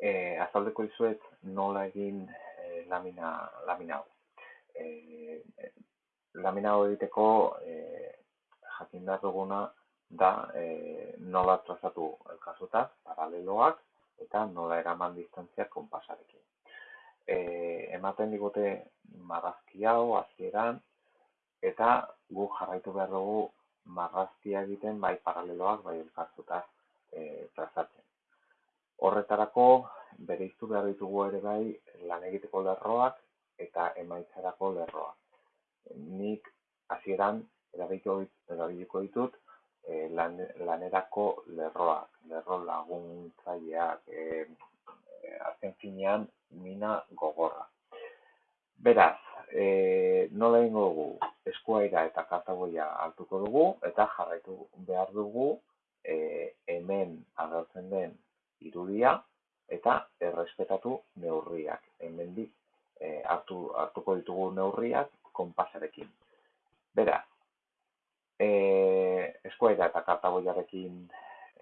E, azaldeko izuet nola egin e, lamina, lamina hau. E, lamina hau egiteko e, jakin behar duguna da e, nola trazatu elkazutak, paraleloak, eta nola eraman distantziak konpasarekin. E, ematen digute marrazki hau, hasieran eta gu jarraitu behar dugu marrazkia egiten bai paraleloak, bai elkartuta e, trazatzen. Horretarako, bere iztu behar ditugu ere bai lan egiteko lerroak eta emaitzarako lerroak. Nik hasieran erabiliko ditut e, lan, lanerako lerroak, lerro laguntzaileak, e, azken finean mina gogorra. Beraz, e, nola ingo dugu, eskuaira eta kartagoia hartuko dugu, eta jarraitu behar dugu e, hemen agertzen den irudia, eta errespetatu neurriak. Hemen di, e, hartu, hartuko ditugu neurriak konpasarekin. Beraz, e, eskuaira eta kartagoiarekin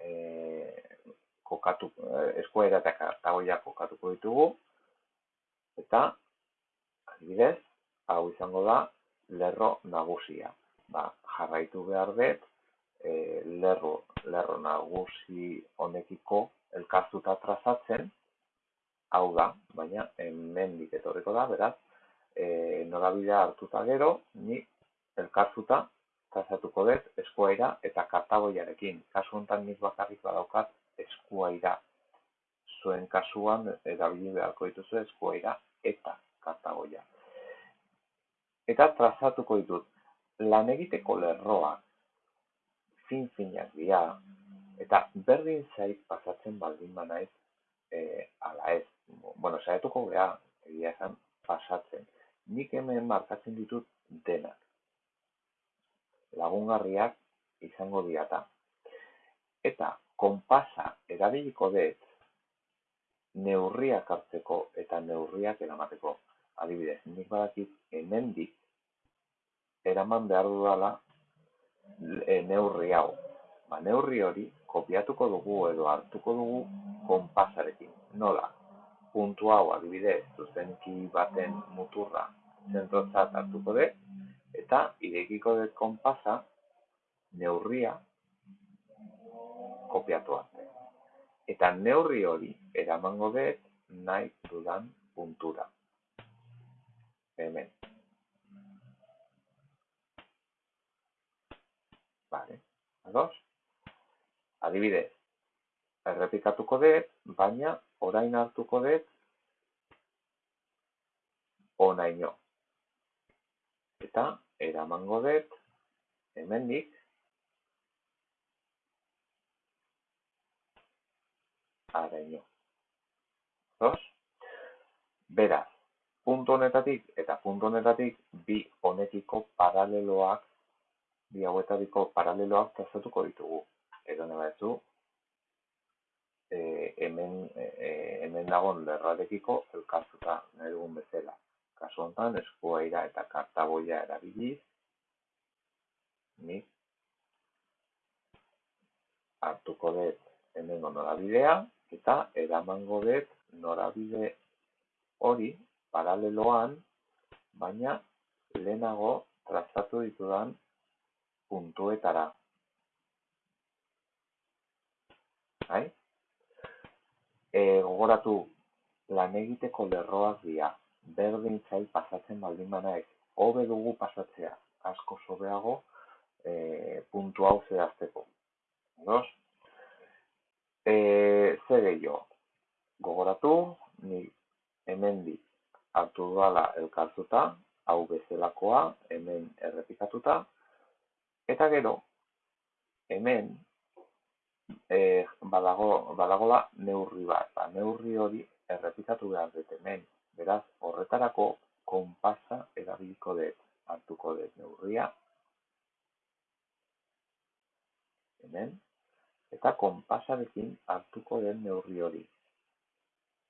e, kokatu, eskuaira eta kartagoia kokatuko ditugu, eta adibidez, hau izango da lerro nagusia. Ba, jarraitu behar dut, e, lerro, lerro nagusi honekiko elkartuta trazatzen, hau da, baina hemendik etorriko da, beraz, e, norabidea hartuta gero, ni elkartuta trazatuko dut eskuaira eta kartagoiarekin. Kasu honetan nik bakarrik badaukat eskuaira. Zuen kasuan erabili beharko dituzu eskuaira eta kartagoia. Eta trazatuko ditut, lan egiteko lerroa, fin-finak dira, eta berdin zait pasatzen baldin banaiz, e, ala ez, bueno, saietuko geha, egia esan, pasatzen. Nik hemen markatzen ditut denak. Lagungarriak izango diata. Eta konpasa erabiliko dut neurriak hartzeko eta neurriak eramateko adibidez, nik badakit hemendik eraman behar dudala e, neurri hau. Ba, neurri hori kopiatuko dugu edo hartuko dugu konpasarekin. Nola? Puntu hau adibidez, zuzenki baten muturra zentrotzat hartuko dut, eta irekiko dut konpasa neurria kopiatu arte. Eta neurri hori eramango dut nahi dudan puntura hemen. Vale, ados? Adibidez, errepikatuko dut, baina orain hartuko dut onaino. Eta eramango dut hemendik araino. Ados? Beraz, puntu honetatik eta puntu honetatik bi honekiko paraleloak bi hauetariko paraleloak trazatuko ditugu. Edo nabaezu e, hemen, e, hemen dagoen lerrarekiko elkartuta nahi dugun bezala. Kasu honetan, eskuaira eta kartaboia erabiliz, nik hartuko dut hemen norabidea eta eramango dut norabide hori paraleloan, baina lehenago trazatu ditudan puntuetara. Hai? E, gogoratu, lan egiteko lerroak dira, berdin zai pasatzen baldin banaek, hobe dugu pasatzea, asko sobeago e, puntu hau zehazteko. Dos? E, zer gehiago? Gogoratu, ni hemendik hartu dudala elkartuta, hau bezalakoa, hemen errepikatuta, eta gero, hemen e, badago, badagola neurri bat, ba, neurri hori errepikatu behar dut hemen, beraz horretarako konpasa erabiliko dut, hartuko dut neurria, hemen, eta konpasarekin hartuko den neurri hori.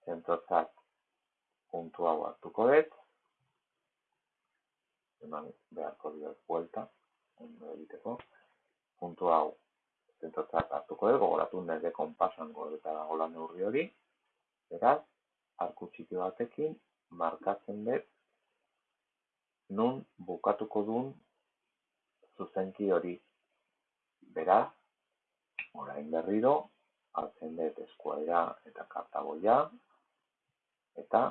Zentrotzat puntu hau hartuko dut, eman beharko diot buelta, egiteko, puntu hau zentotzat hartuko dut, gogoratu nire konpasan gordeta dagoela neurri hori, Beraz, arku txiki batekin markatzen dut nun bukatuko duen zuzenki hori. Beraz, orain berriro, hartzen dut eskuaira eta kartagoia, eta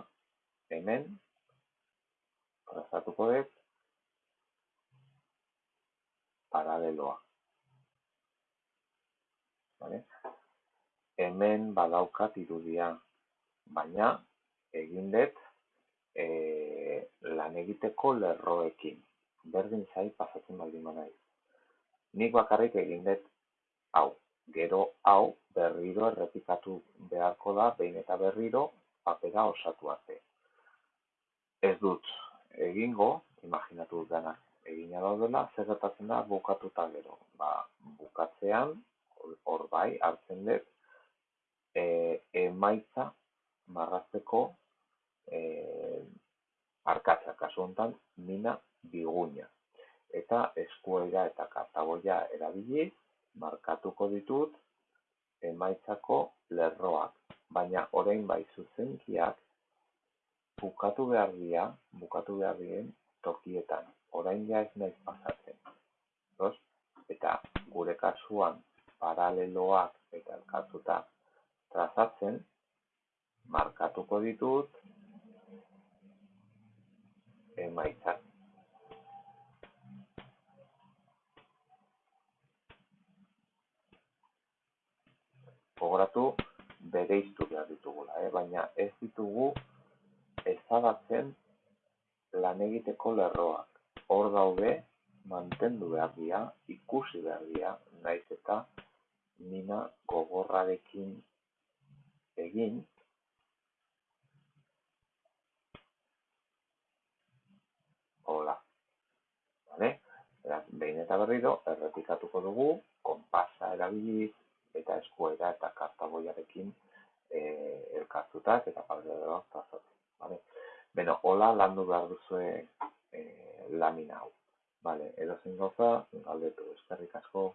hemen trazatuko dut paraleloa. Hemen badaukat irudia, baina egin dut e, lan egiteko lerroekin. Berdin zai pasatzen baldin manaiz. Nik bakarrik egin dut hau. Gero hau berriro errepikatu beharko da, behin eta berriro papera osatu arte. Ez dut egingo, imaginatu dut denak egina daudela, zer gertatzen da bukatuta gero. Ba, bukatzean, hor bai, hartzen dut, e, emaitza marrazteko e, arkatza, kasu honetan, mina biguña. Eta eskuera eta kartagoia erabiliz, markatuko ditut emaitzako lerroak. Baina orain bai zuzenkiak bukatu behar dira, bukatu behar diren tokietan. Orain ja ez naiz pasatzen. Eta gure kasuan paraleloak eta elkartuta trazatzen, markatuko ditut emaitzak. Gogoratu bere behar ditugula, eh? baina ez ditugu ezabatzen lan egiteko lerroak. Hor daude, mantendu behar dira, ikusi behar dira, naiz eta mina gogorrarekin egin, hola. Vale? Beraz, behin eta berriro, errepikatuko dugu, konpasa erabiliz, eta eskuera eta kartaboiarekin e, elkartutak eta paraleloak trazatzen. Vale? Beno, hola landu behar duzue e, lamina hau. Vale, edo zen gauza, galdetu, eskerrik asko.